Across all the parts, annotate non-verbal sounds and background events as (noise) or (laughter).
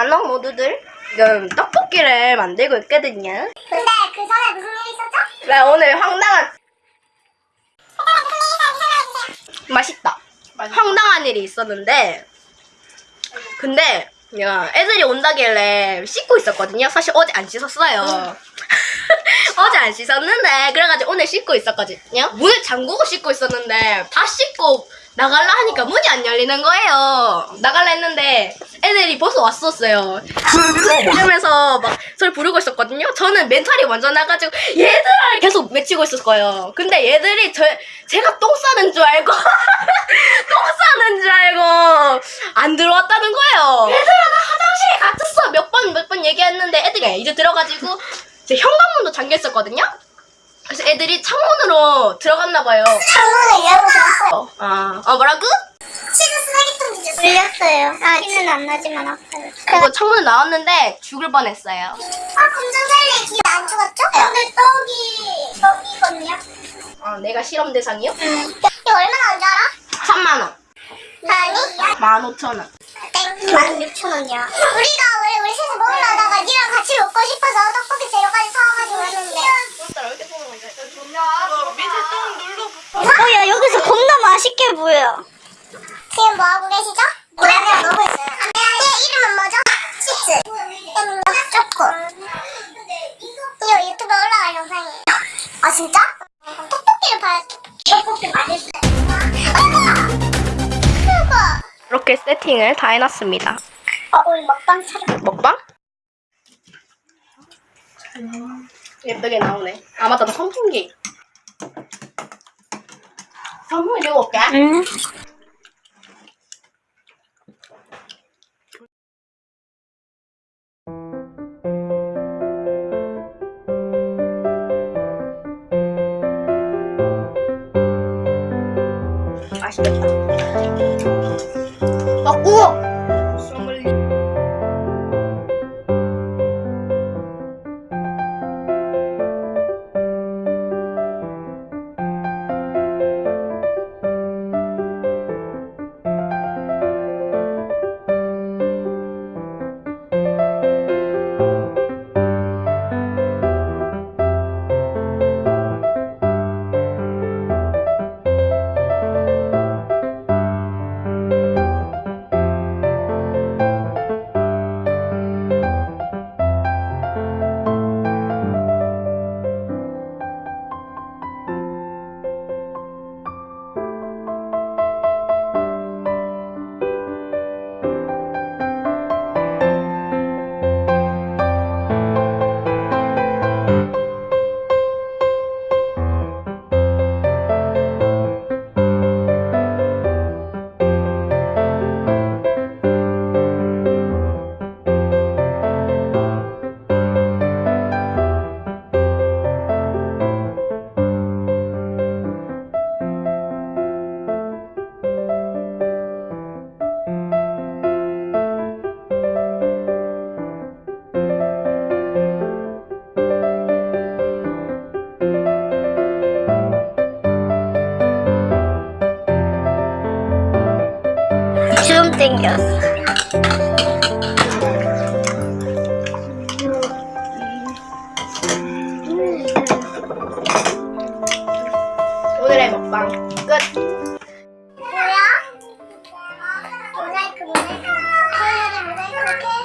안녕 모두들 지금 떡볶이를 만들고 있거든요. 근데 그 전에 무슨 일이 있었죠? 나 오늘 황당한 맛있다. 황당한 일이 있었는데 근데 그냥 애들이 온다길래 씻고 있었거든요. 사실 어제 안 씻었어요. (laughs) 어제 안 씻었는데 그래가지고 오늘 씻고 있었거든요. 문을 잠그고 씻고 있었는데 다 씻고 나갈라 하니까 문이 안 열리는 거예요. 나갈라 했는데 애들이 벌써 왔었어요. 이러면서 막 저를 부르고 있었거든요. 저는 멘탈이 완전 나가지고 얘들아! 계속 외치고 있었을 거예요. 근데 얘들이 저 제가 똥 싸는 줄 알고 (laughs) 똥 싸는 줄 알고 안 들어왔다는 거예요. 얘들아 나 화장실에 갇혔어! 몇 번 몇 번 얘기했는데 애들이 이제 들어가지고 제 현관문도 잠겨 있었거든요 그래서 애들이 창문으로 들어갔나 봐요 창문을 열고 들었어요. 아, 어 뭐라고? 치즈. 물렸어요. 아, 티는 안 나지만 아파요. 그리고 창문에 나왔는데 죽을 뻔했어요. 아, 검정살리 기안 죽었죠? 근데 떡이 떡이거든요. 어, 내가 실험 대상이요? 응. 이거 얼마나 온 줄 알아? 3만 원, 아니, 15,000원. 땡. 만 육천 원이야. 우리가 왜 우리 셋이 먹으려다가 니랑 같이 먹고 싶어서 떡볶이 재료까지 사와가지고 왔는데. 어, 야, 여기서 겁나 맛있게 보여. 지금 뭐 하고 계시죠? 라면 먹고 있어요. 얘 이름은 뭐죠? 치즈. 음, 초코. 이거 유튜브에 올라갈 영상이에요. 아, 진짜? 떡볶이를 봐야 떡볶이 맛있어요. 이렇게 세팅을 다 해놨습니다. 어, 우리 먹방 촬영. 먹방? 예쁘게 나오네. 아 맞다, 나 선풍기. 선풍기 들고 올게. 응. 맛있겠다. 아, 우 땡겼어. 오늘의 먹방 끝. 뭐야? 모자이크 모자이크. 토요일에 모자이크 이렇게.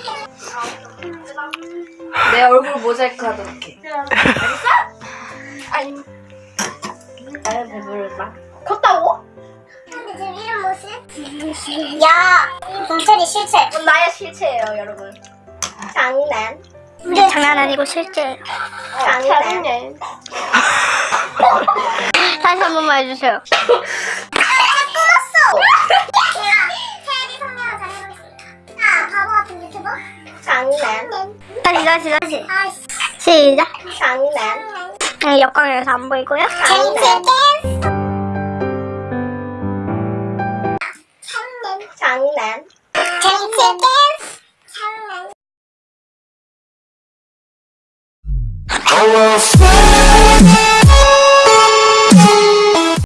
내 얼굴 모자이크 하도록 해. 알겠어? (laughs) 동철이 실체. 그건 나의 실체예요, 여러분. 장난. 우리 장난 아니고 실제. 장난. (laughs) 다시 한 번만 해주세요. 아. 장난. 다시 다시 다시. 시작. 장난. 네, 역광에서 안 보이고요. 장난. 장난. 댄스.